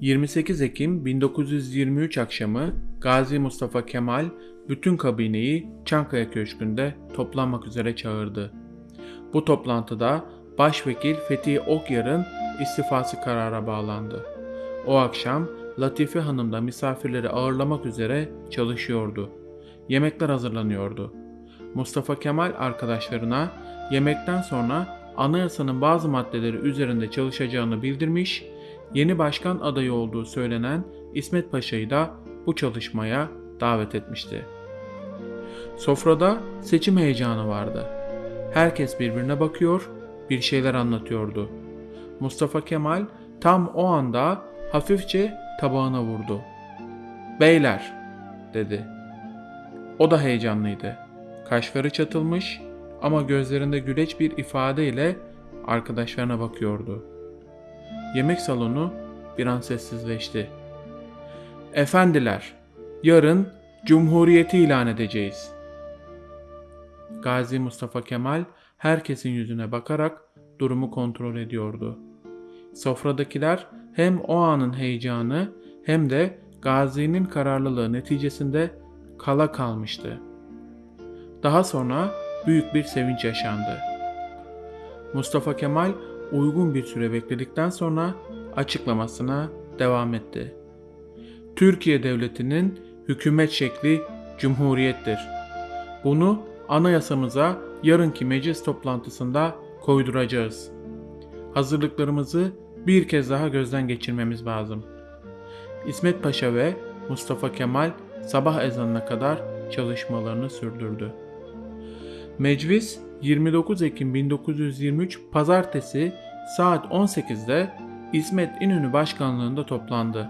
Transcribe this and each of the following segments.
28 Ekim 1923 akşamı Gazi Mustafa Kemal bütün kabineyi Çankaya Köşkü'nde toplanmak üzere çağırdı. Bu toplantıda Başvekil Fethi Okyar'ın istifası karara bağlandı. O akşam Latife Hanım da misafirleri ağırlamak üzere çalışıyordu. Yemekler hazırlanıyordu. Mustafa Kemal arkadaşlarına yemekten sonra anayasanın bazı maddeleri üzerinde çalışacağını bildirmiş, yeni başkan adayı olduğu söylenen İsmet Paşa'yı da bu çalışmaya davet etmişti. Sofrada seçim heyecanı vardı. Herkes birbirine bakıyor, bir şeyler anlatıyordu. Mustafa Kemal tam o anda hafifçe tabağına vurdu. "Beyler," dedi. O da heyecanlıydı. Kaşları çatılmış ama gözlerinde güleç bir ifadeyle arkadaşlarına bakıyordu. Yemek salonu bir an sessizleşti. Efendiler, yarın Cumhuriyeti ilan edeceğiz. Gazi Mustafa Kemal herkesin yüzüne bakarak durumu kontrol ediyordu. Sofradakiler hem o anın heyecanı hem de Gazi'nin kararlılığı neticesinde kala kalmıştı. Daha sonra büyük bir sevinç yaşandı. Mustafa Kemal uygun bir süre bekledikten sonra açıklamasına devam etti. Türkiye Devleti'nin hükümet şekli cumhuriyettir. Bunu anayasamıza yarınki meclis toplantısında koyduracağız. Hazırlıklarımızı bir kez daha gözden geçirmemiz lazım. İsmet Paşa ve Mustafa Kemal sabah ezanına kadar çalışmalarını sürdürdü. Meclis 29 Ekim 1923 Pazartesi saat 18'de İsmet İnönü başkanlığında toplandı.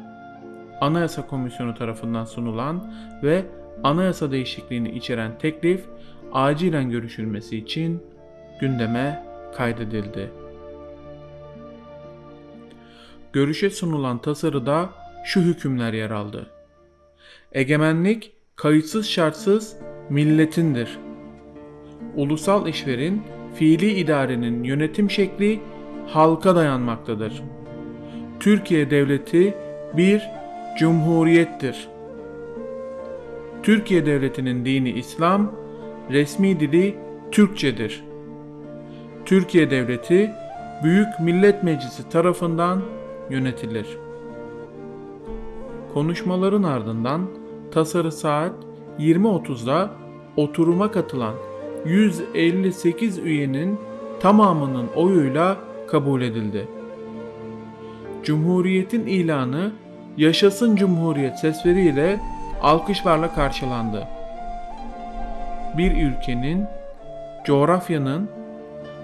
Anayasa Komisyonu tarafından sunulan ve anayasa değişikliğini içeren teklif acilen görüşülmesi için gündeme kaydedildi. Görüşe sunulan tasarıda şu hükümler yer aldı. Egemenlik kayıtsız şartsız milletindir. Ulusal işverin fiili idarenin yönetim şekli halka dayanmaktadır. Türkiye devleti bir cumhuriyettir. Türkiye devletinin dini İslam, resmi dili Türkçedir. Türkiye devleti Büyük Millet Meclisi tarafından yönetilir. Konuşmaların ardından tasarı saat 20.30'da oturuma katılan 158 üyenin tamamının oyuyla kabul edildi. Cumhuriyetin ilanı Yaşasın Cumhuriyet sesleriyle alkışlarla karşılandı. Bir ülkenin, coğrafyanın,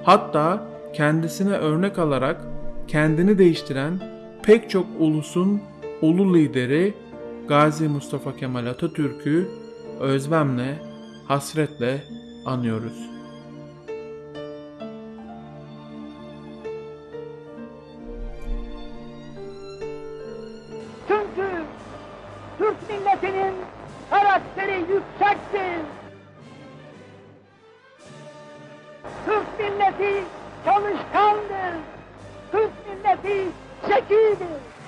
hatta kendisine örnek alarak kendini değiştiren pek çok ulusun ulu lideri Gazi Mustafa Kemal Atatürk'ü özlemle, hasretle anıyoruz. Çünkü Türk milletinin karakteri yüksektir. Türk milleti çalışkandır. Türk milleti zekidir.